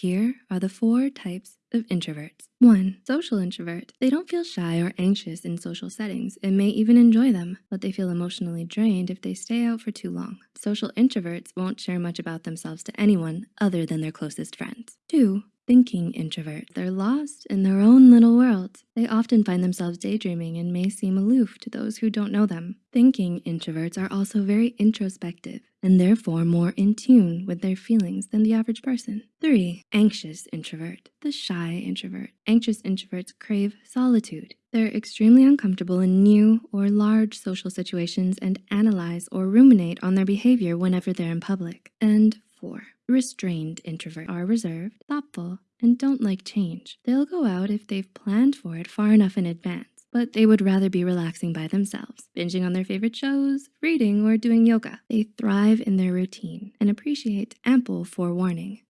Here are the four types of introverts. One, social introvert. They don't feel shy or anxious in social settings and may even enjoy them, but they feel emotionally drained if they stay out for too long. Social introverts won't share much about themselves to anyone other than their closest friends. Two, thinking introvert. They're lost in their own little world. Often find themselves daydreaming and may seem aloof to those who don't know them. Thinking introverts are also very introspective and therefore more in tune with their feelings than the average person. Three, anxious introvert, the shy introvert. Anxious introverts crave solitude. They're extremely uncomfortable in new or large social situations and analyze or ruminate on their behavior whenever they're in public. And four, Restrained introverts are reserved, thoughtful, and don't like change. They'll go out if they've planned for it far enough in advance, but they would rather be relaxing by themselves, binging on their favorite shows, reading, or doing yoga. They thrive in their routine and appreciate ample forewarning.